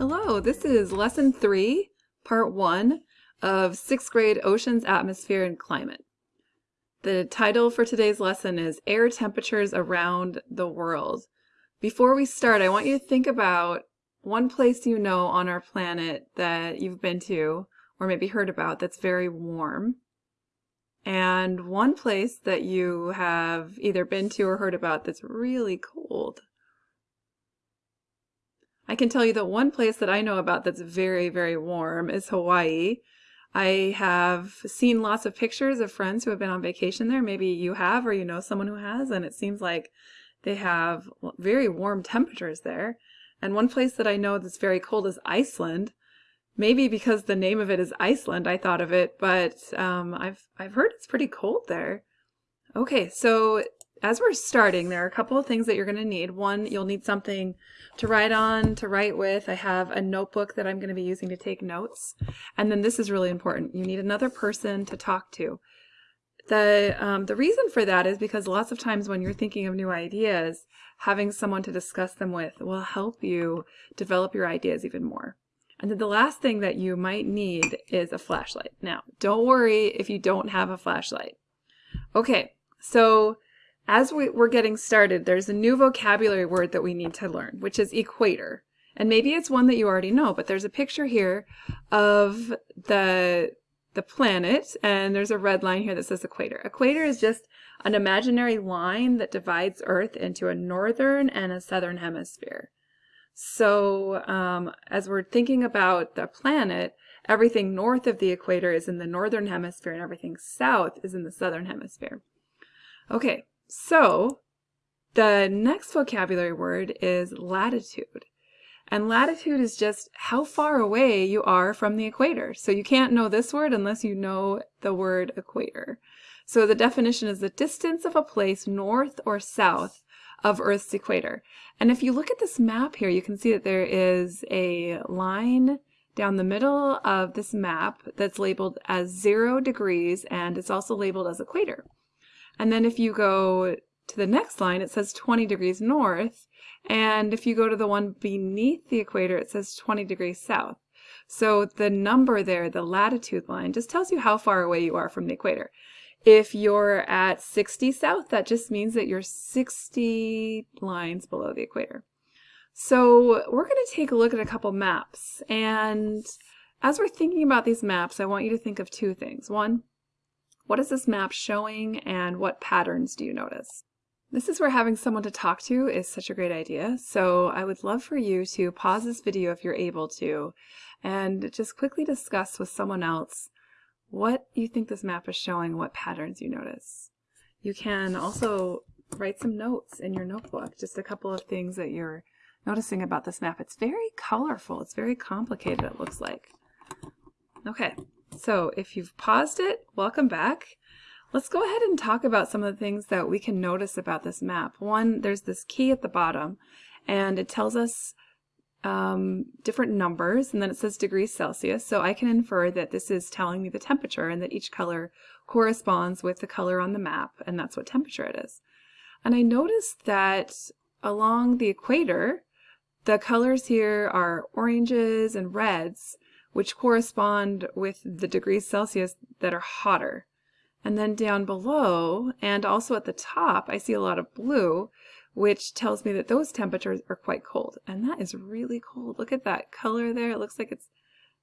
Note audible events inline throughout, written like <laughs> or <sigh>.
Hello, this is lesson three, part one of sixth grade Oceans, Atmosphere, and Climate. The title for today's lesson is Air Temperatures Around the World. Before we start, I want you to think about one place you know on our planet that you've been to or maybe heard about that's very warm, and one place that you have either been to or heard about that's really cold. I can tell you that one place that I know about that's very, very warm is Hawaii. I have seen lots of pictures of friends who have been on vacation there. Maybe you have or you know someone who has, and it seems like they have very warm temperatures there. And one place that I know that's very cold is Iceland. Maybe because the name of it is Iceland, I thought of it, but um, I've I've heard it's pretty cold there. Okay, so as we're starting, there are a couple of things that you're going to need. One, you'll need something to write on, to write with. I have a notebook that I'm going to be using to take notes. And then this is really important. You need another person to talk to. The, um, the reason for that is because lots of times when you're thinking of new ideas, having someone to discuss them with will help you develop your ideas even more. And then the last thing that you might need is a flashlight. Now, don't worry if you don't have a flashlight. Okay, so as we, are getting started, there's a new vocabulary word that we need to learn, which is equator. And maybe it's one that you already know, but there's a picture here of the, the planet, and there's a red line here that says equator. Equator is just an imaginary line that divides Earth into a northern and a southern hemisphere. So um, as we're thinking about the planet, everything north of the equator is in the northern hemisphere and everything south is in the southern hemisphere. Okay, so the next vocabulary word is latitude. And latitude is just how far away you are from the equator. So you can't know this word unless you know the word equator. So the definition is the distance of a place north or south of Earth's equator. And if you look at this map here, you can see that there is a line down the middle of this map that's labeled as zero degrees and it's also labeled as equator. And then if you go to the next line, it says 20 degrees north. And if you go to the one beneath the equator, it says 20 degrees south. So the number there, the latitude line, just tells you how far away you are from the equator. If you're at 60 south, that just means that you're 60 lines below the equator. So we're going to take a look at a couple maps. And as we're thinking about these maps, I want you to think of two things. One, what is this map showing and what patterns do you notice? This is where having someone to talk to is such a great idea. So I would love for you to pause this video if you're able to and just quickly discuss with someone else what you think this map is showing, what patterns you notice. You can also write some notes in your notebook, just a couple of things that you're noticing about this map. It's very colorful. It's very complicated, it looks like. Okay, so if you've paused it, welcome back. Let's go ahead and talk about some of the things that we can notice about this map. One, there's this key at the bottom, and it tells us um, different numbers, and then it says degrees Celsius, so I can infer that this is telling me the temperature and that each color corresponds with the color on the map, and that's what temperature it is. And I noticed that along the equator, the colors here are oranges and reds, which correspond with the degrees Celsius that are hotter. And then down below, and also at the top, I see a lot of blue, which tells me that those temperatures are quite cold. And that is really cold. Look at that color there. It looks like it's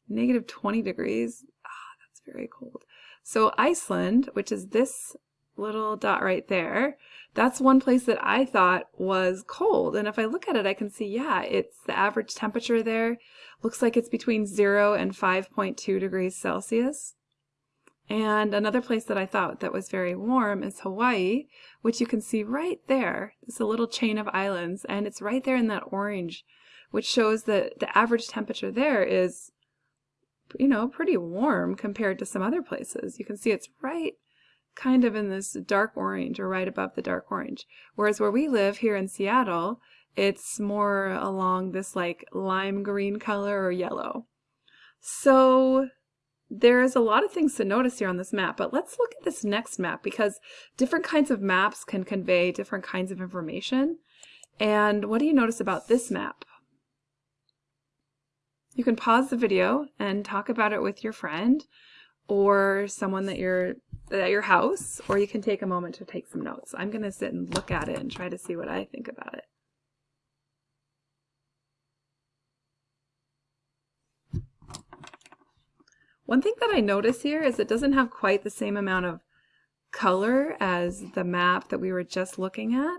negative 20 degrees. Ah, that's very cold. So Iceland, which is this little dot right there, that's one place that I thought was cold. And if I look at it, I can see, yeah, it's the average temperature there. Looks like it's between 0 and 5.2 degrees Celsius. And another place that I thought that was very warm is Hawaii, which you can see right there. It's a little chain of islands, and it's right there in that orange, which shows that the average temperature there is, you know, pretty warm compared to some other places. You can see it's right kind of in this dark orange or right above the dark orange. Whereas where we live here in Seattle, it's more along this like lime green color or yellow. So there's a lot of things to notice here on this map, but let's look at this next map because different kinds of maps can convey different kinds of information. And what do you notice about this map? You can pause the video and talk about it with your friend or someone that you're at your house, or you can take a moment to take some notes. I'm going to sit and look at it and try to see what I think about it. One thing that I notice here is it doesn't have quite the same amount of color as the map that we were just looking at.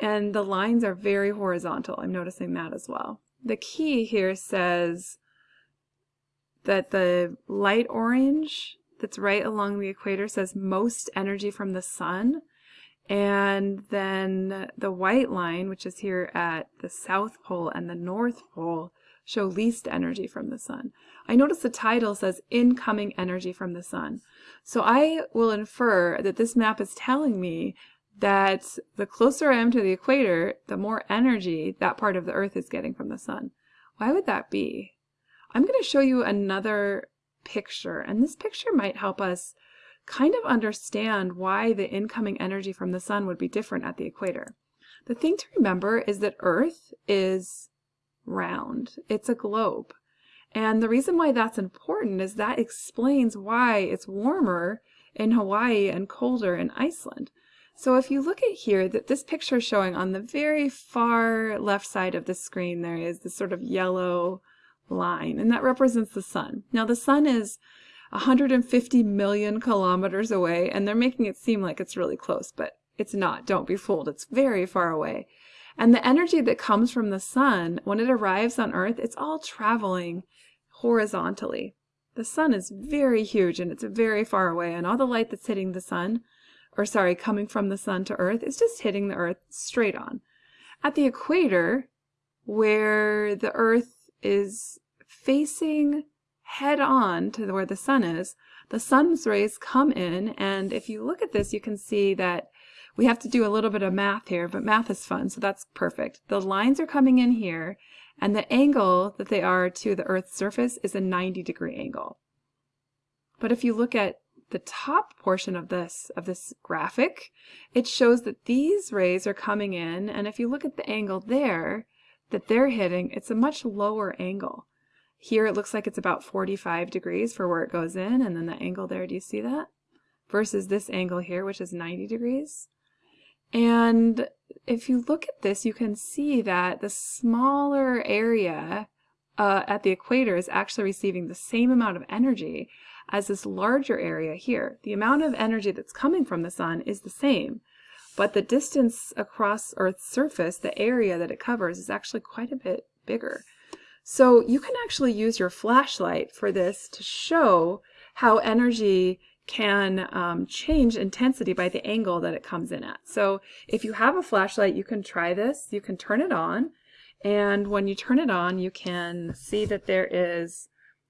And the lines are very horizontal. I'm noticing that as well. The key here says that the light orange that's right along the equator says most energy from the sun. And then the white line, which is here at the South Pole and the North Pole, show least energy from the sun. I notice the title says incoming energy from the sun. So I will infer that this map is telling me that the closer I am to the equator, the more energy that part of the earth is getting from the sun. Why would that be? I'm going to show you another picture, and this picture might help us kind of understand why the incoming energy from the sun would be different at the equator. The thing to remember is that Earth is round. It's a globe. And the reason why that's important is that explains why it's warmer in Hawaii and colder in Iceland. So if you look at here, that this picture is showing on the very far left side of the screen, there is this sort of yellow line, and that represents the sun. Now the sun is 150 million kilometers away, and they're making it seem like it's really close, but it's not. Don't be fooled. It's very far away. And the energy that comes from the sun, when it arrives on Earth, it's all traveling horizontally. The sun is very huge and it's very far away, and all the light that's hitting the sun, or sorry, coming from the sun to Earth, is just hitting the Earth straight on. At the equator, where the Earth is facing head on to where the sun is, the sun's rays come in, and if you look at this, you can see that we have to do a little bit of math here, but math is fun, so that's perfect. The lines are coming in here, and the angle that they are to the Earth's surface is a 90 degree angle. But if you look at the top portion of this of this graphic, it shows that these rays are coming in, and if you look at the angle there that they're hitting, it's a much lower angle. Here it looks like it's about 45 degrees for where it goes in, and then the angle there, do you see that? Versus this angle here, which is 90 degrees. And if you look at this, you can see that the smaller area uh, at the equator is actually receiving the same amount of energy as this larger area here. The amount of energy that's coming from the sun is the same, but the distance across Earth's surface, the area that it covers, is actually quite a bit bigger. So you can actually use your flashlight for this to show how energy can um, change intensity by the angle that it comes in at. So if you have a flashlight, you can try this. You can turn it on, and when you turn it on, you can see that there is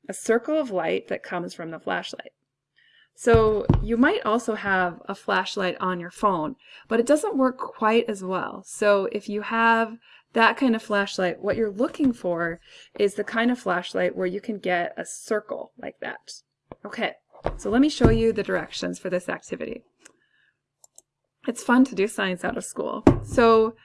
a circle of light that comes from the flashlight. So you might also have a flashlight on your phone, but it doesn't work quite as well. So if you have that kind of flashlight, what you're looking for is the kind of flashlight where you can get a circle like that. Okay, so let me show you the directions for this activity. It's fun to do science out of school. So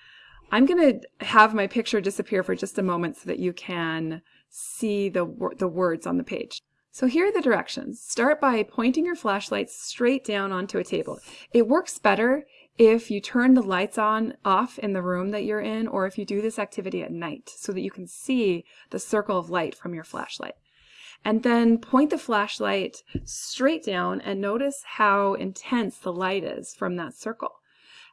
I'm going to have my picture disappear for just a moment so that you can see the, the words on the page. So here are the directions. Start by pointing your flashlight straight down onto a table. It works better if you turn the lights on off in the room that you're in or if you do this activity at night so that you can see the circle of light from your flashlight and then point the flashlight straight down and notice how intense the light is from that circle.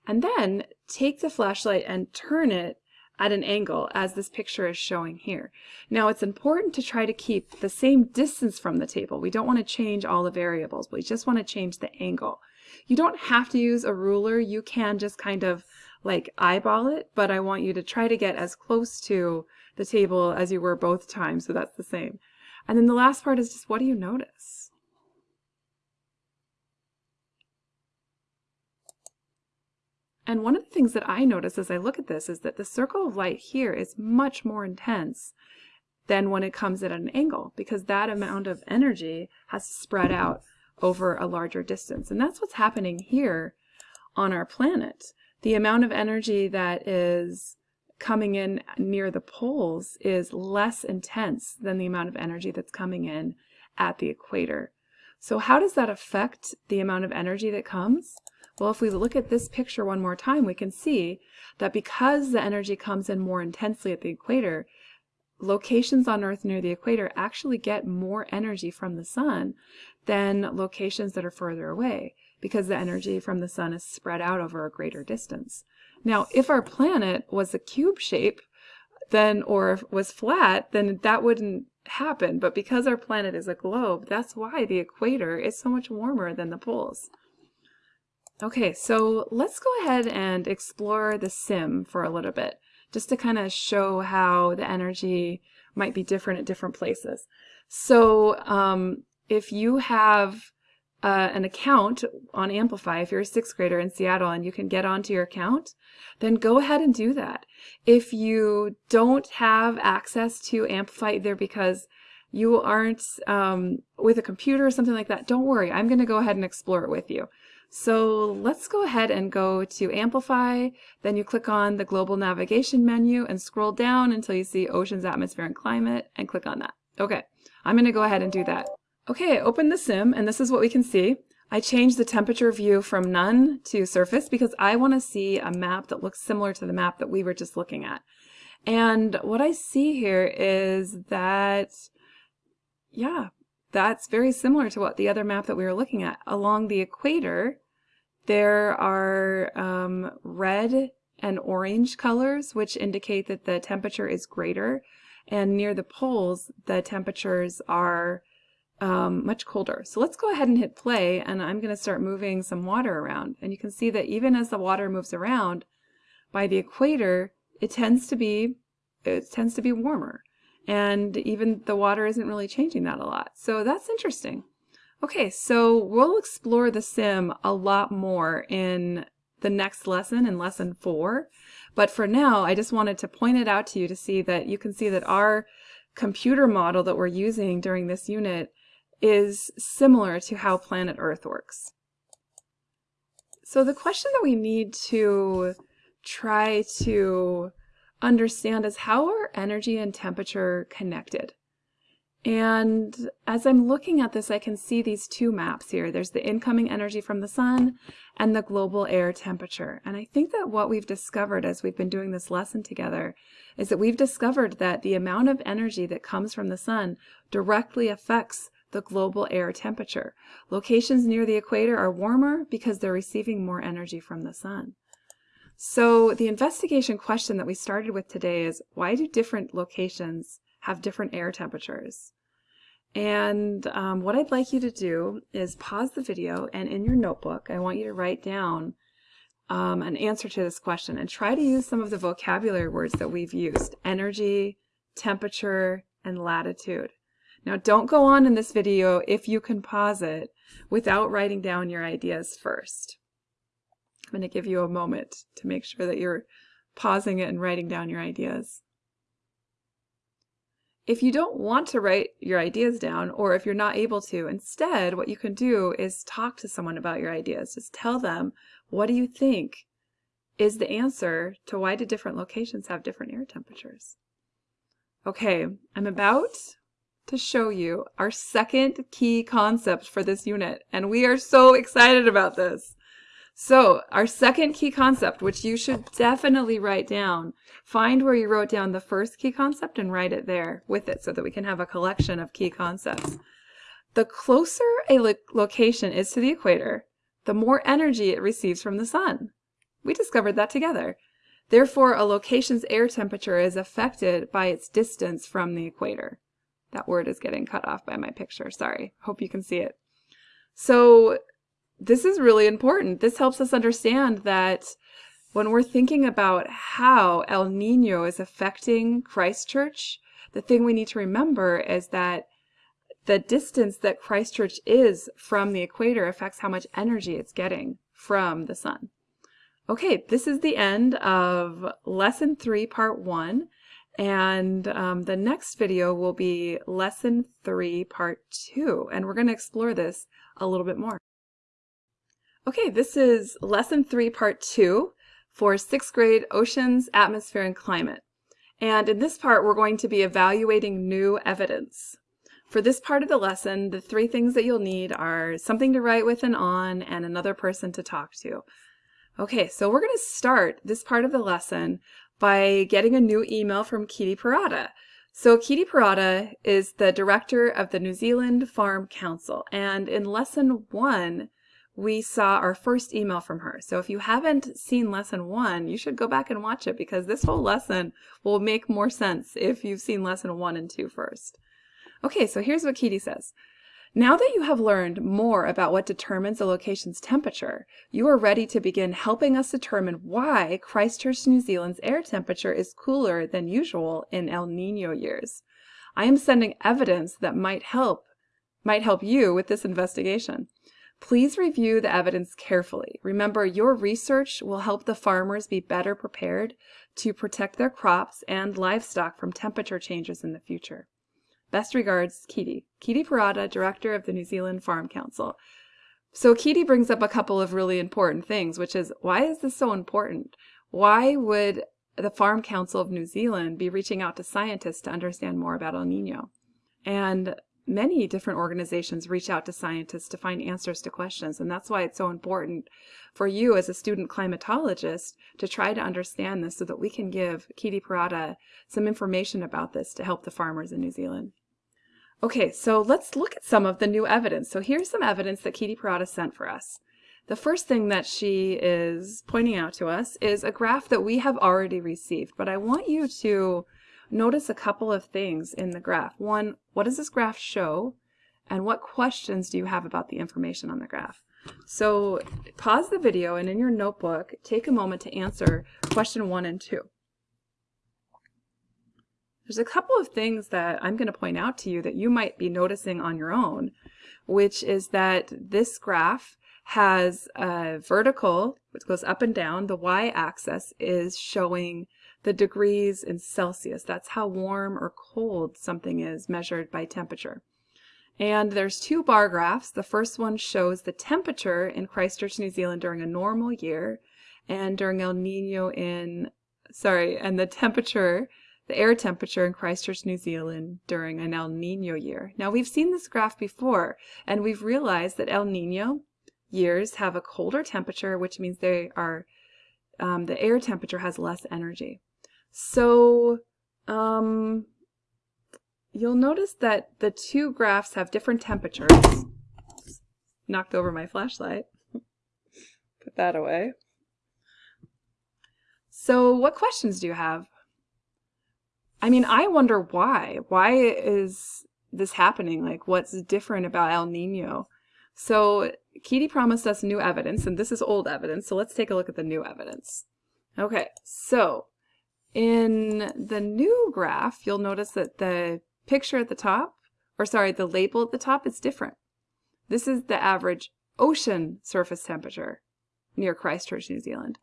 And then take the flashlight and turn it at an angle as this picture is showing here. Now it's important to try to keep the same distance from the table. We don't want to change all the variables, we just want to change the angle. You don't have to use a ruler, you can just kind of like eyeball it, but I want you to try to get as close to the table as you were both times, so that's the same. And then the last part is just what do you notice? And one of the things that I notice as I look at this is that the circle of light here is much more intense than when it comes at an angle because that amount of energy has spread out over a larger distance. And that's what's happening here on our planet. The amount of energy that is coming in near the poles is less intense than the amount of energy that's coming in at the equator. So how does that affect the amount of energy that comes? Well, if we look at this picture one more time, we can see that because the energy comes in more intensely at the equator, locations on Earth near the equator actually get more energy from the sun than locations that are further away because the energy from the sun is spread out over a greater distance. Now, if our planet was a cube shape, then or was flat, then that wouldn't happen. But because our planet is a globe, that's why the equator is so much warmer than the poles. Okay, so let's go ahead and explore the sim for a little bit just to kind of show how the energy might be different at different places. So um, if you have uh, an account on Amplify, if you're a sixth grader in Seattle and you can get onto your account, then go ahead and do that. If you don't have access to Amplify either because you aren't um, with a computer or something like that, don't worry. I'm going to go ahead and explore it with you. So let's go ahead and go to Amplify. Then you click on the Global Navigation menu and scroll down until you see Oceans, Atmosphere, and Climate and click on that. Okay, I'm going to go ahead and do that. Okay, open the sim and this is what we can see. I changed the temperature view from none to surface because I want to see a map that looks similar to the map that we were just looking at. And what I see here is that, yeah, that's very similar to what the other map that we were looking at. Along the equator, there are um, red and orange colors, which indicate that the temperature is greater. And near the poles, the temperatures are um, much colder. So let's go ahead and hit play, and I'm going to start moving some water around. And you can see that even as the water moves around, by the equator, it tends to be it tends to be warmer and even the water isn't really changing that a lot. So that's interesting. Okay, so we'll explore the sim a lot more in the next lesson, in lesson four. But for now, I just wanted to point it out to you to see that you can see that our computer model that we're using during this unit is similar to how planet Earth works. So the question that we need to try to understand is how are energy and temperature connected? And as I'm looking at this, I can see these two maps here. There's the incoming energy from the sun and the global air temperature. And I think that what we've discovered as we've been doing this lesson together is that we've discovered that the amount of energy that comes from the sun directly affects the global air temperature. Locations near the equator are warmer because they're receiving more energy from the sun. So the investigation question that we started with today is why do different locations have different air temperatures? And um, what I'd like you to do is pause the video and in your notebook, I want you to write down um, an answer to this question and try to use some of the vocabulary words that we've used. Energy, temperature, and latitude. Now don't go on in this video if you can pause it without writing down your ideas first. I'm going to give you a moment to make sure that you're pausing it and writing down your ideas. If you don't want to write your ideas down, or if you're not able to, instead what you can do is talk to someone about your ideas. Just tell them, what do you think is the answer to why do different locations have different air temperatures? Okay, I'm about to show you our second key concept for this unit, and we are so excited about this. So our second key concept, which you should definitely write down, find where you wrote down the first key concept and write it there with it so that we can have a collection of key concepts. The closer a lo location is to the equator, the more energy it receives from the sun. We discovered that together. Therefore, a location's air temperature is affected by its distance from the equator. That word is getting cut off by my picture. Sorry. Hope you can see it. So this is really important. This helps us understand that when we're thinking about how El Nino is affecting Christchurch, the thing we need to remember is that the distance that Christchurch is from the equator affects how much energy it's getting from the sun. Okay, this is the end of lesson three, part one. And um, the next video will be lesson three, part two. And we're going to explore this a little bit more. Okay, this is lesson three, part two for sixth grade Oceans, Atmosphere, and Climate. And in this part, we're going to be evaluating new evidence. For this part of the lesson, the three things that you'll need are something to write with and on and another person to talk to. Okay, so we're going to start this part of the lesson by getting a new email from Kitty Parada. So Kitty Parada is the director of the New Zealand Farm Council, and in lesson one, we saw our first email from her. So if you haven't seen lesson one, you should go back and watch it because this whole lesson will make more sense if you've seen lesson one and two first. Okay, so here's what Kitty says. Now that you have learned more about what determines a location's temperature, you are ready to begin helping us determine why Christchurch, New Zealand's air temperature is cooler than usual in El Nino years. I am sending evidence that might help might help you with this investigation. Please review the evidence carefully. Remember, your research will help the farmers be better prepared to protect their crops and livestock from temperature changes in the future. Best regards, Kitty. Kitty Parada, Director of the New Zealand Farm Council. So Kitty brings up a couple of really important things, which is why is this so important? Why would the Farm Council of New Zealand be reaching out to scientists to understand more about El Nino? And many different organizations reach out to scientists to find answers to questions. And that's why it's so important for you as a student climatologist to try to understand this so that we can give Kitty Parada some information about this to help the farmers in New Zealand. Okay, so let's look at some of the new evidence. So here's some evidence that Kitty Parada sent for us. The first thing that she is pointing out to us is a graph that we have already received, but I want you to notice a couple of things in the graph. One, what does this graph show? And what questions do you have about the information on the graph? So pause the video and in your notebook, take a moment to answer question one and two. There's a couple of things that I'm going to point out to you that you might be noticing on your own, which is that this graph has a vertical, which goes up and down. The y-axis is showing the degrees in Celsius. That's how warm or cold something is measured by temperature. And there's two bar graphs. The first one shows the temperature in Christchurch, New Zealand during a normal year and during El Nino in, sorry, and the temperature the air temperature in Christchurch, New Zealand during an El Nino year. Now we've seen this graph before and we've realized that El Nino years have a colder temperature which means they are um, the air temperature has less energy. So um, you'll notice that the two graphs have different temperatures. Knocked over my flashlight. <laughs> Put that away. So what questions do you have? I mean, I wonder why. Why is this happening? Like, what's different about El Nino? So, Kitty promised us new evidence, and this is old evidence, so let's take a look at the new evidence. Okay, so in the new graph, you'll notice that the picture at the top, or sorry, the label at the top is different. This is the average ocean surface temperature near Christchurch, New Zealand.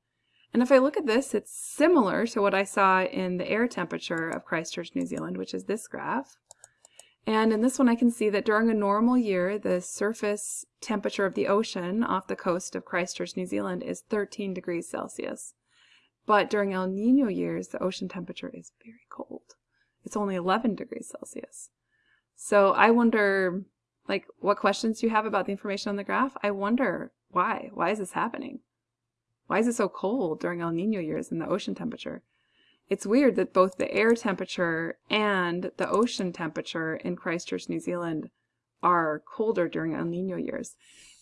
And if I look at this, it's similar to what I saw in the air temperature of Christchurch, New Zealand, which is this graph. And in this one, I can see that during a normal year, the surface temperature of the ocean off the coast of Christchurch, New Zealand is 13 degrees Celsius. But during El Nino years, the ocean temperature is very cold. It's only 11 degrees Celsius. So I wonder, like, what questions you have about the information on the graph? I wonder why. Why is this happening? Why is it so cold during El Nino years in the ocean temperature? It's weird that both the air temperature and the ocean temperature in Christchurch, New Zealand are colder during El Nino years.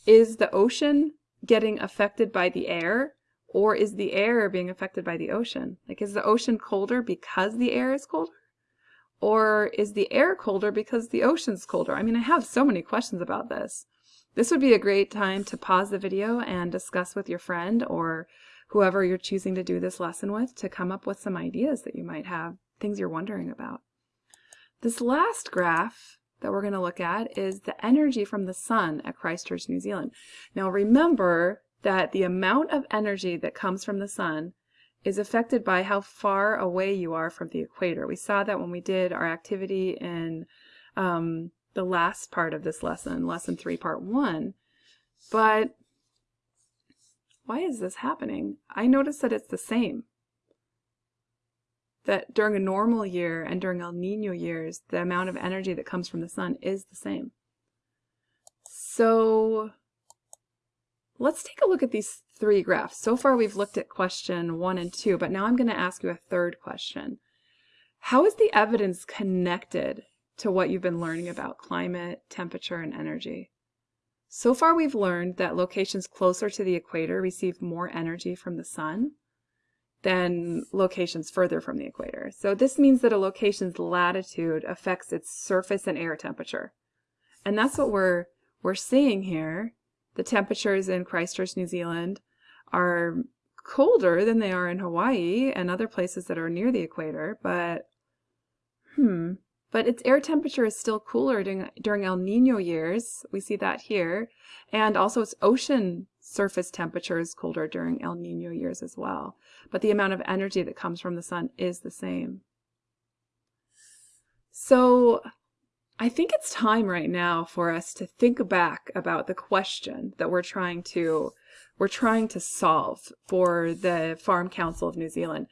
Is the ocean getting affected by the air or is the air being affected by the ocean? Like is the ocean colder because the air is colder? Or is the air colder because the ocean's colder? I mean, I have so many questions about this. This would be a great time to pause the video and discuss with your friend or whoever you're choosing to do this lesson with to come up with some ideas that you might have, things you're wondering about. This last graph that we're going to look at is the energy from the sun at Christchurch, New Zealand. Now remember that the amount of energy that comes from the sun is affected by how far away you are from the equator. We saw that when we did our activity in um, the last part of this lesson, lesson three, part one. But why is this happening? I notice that it's the same. That during a normal year and during El Nino years, the amount of energy that comes from the sun is the same. So let's take a look at these three graphs. So far we've looked at question one and two, but now I'm going to ask you a third question. How is the evidence connected to what you've been learning about climate, temperature, and energy? So far we've learned that locations closer to the equator receive more energy from the sun than locations further from the equator. So this means that a location's latitude affects its surface and air temperature. And that's what we're, we're seeing here. The temperatures in Christchurch, New Zealand are colder than they are in Hawaii and other places that are near the equator, but hmm, but its air temperature is still cooler during, during El Nino years. We see that here. And also its ocean surface temperature is colder during El Nino years as well. But the amount of energy that comes from the sun is the same. So I think it's time right now for us to think back about the question that we're trying to we're trying to solve for the Farm Council of New Zealand.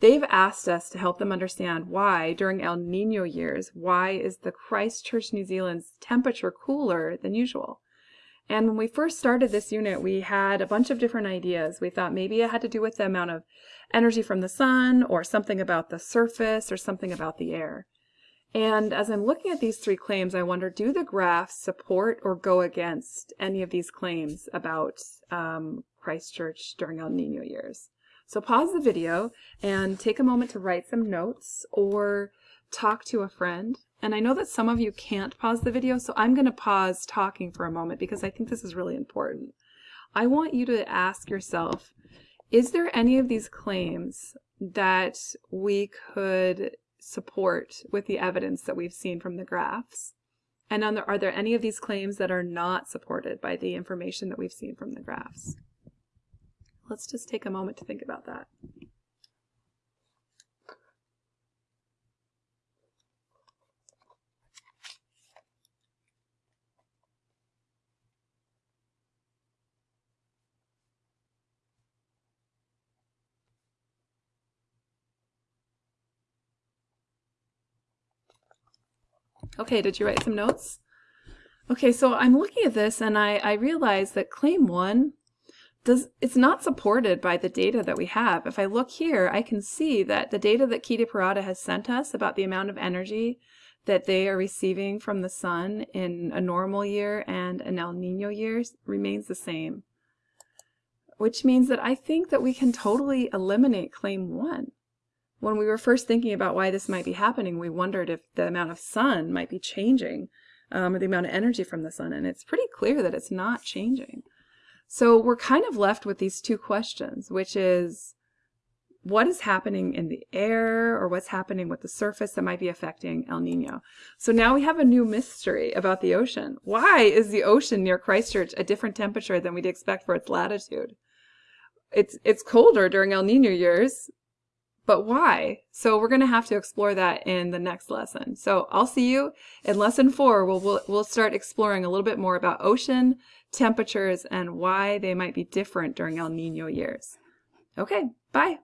They've asked us to help them understand why, during El Nino years, why is the Christchurch, New Zealand's temperature cooler than usual? And when we first started this unit, we had a bunch of different ideas. We thought maybe it had to do with the amount of energy from the sun, or something about the surface, or something about the air. And as I'm looking at these three claims, I wonder, do the graphs support or go against any of these claims about um, Christchurch during El Nino years? So pause the video and take a moment to write some notes or talk to a friend. And I know that some of you can't pause the video, so I'm going to pause talking for a moment because I think this is really important. I want you to ask yourself, is there any of these claims that we could support with the evidence that we've seen from the graphs? And are there any of these claims that are not supported by the information that we've seen from the graphs? Let's just take a moment to think about that. Okay, did you write some notes? Okay, so I'm looking at this and I, I realize that claim one does it's not supported by the data that we have. If I look here, I can see that the data that Kitty Parada has sent us about the amount of energy that they are receiving from the sun in a normal year and an El Nino year remains the same. Which means that I think that we can totally eliminate claim one. When we were first thinking about why this might be happening, we wondered if the amount of sun might be changing, um, or the amount of energy from the sun, and it's pretty clear that it's not changing. So we're kind of left with these two questions, which is what is happening in the air or what's happening with the surface that might be affecting El Nino. So now we have a new mystery about the ocean. Why is the ocean near Christchurch a different temperature than we'd expect for its latitude? It's, it's colder during El Nino years, but why? So we're going to have to explore that in the next lesson. So I'll see you in lesson four. We'll, we'll, we'll start exploring a little bit more about ocean temperatures and why they might be different during El Nino years. Okay, bye.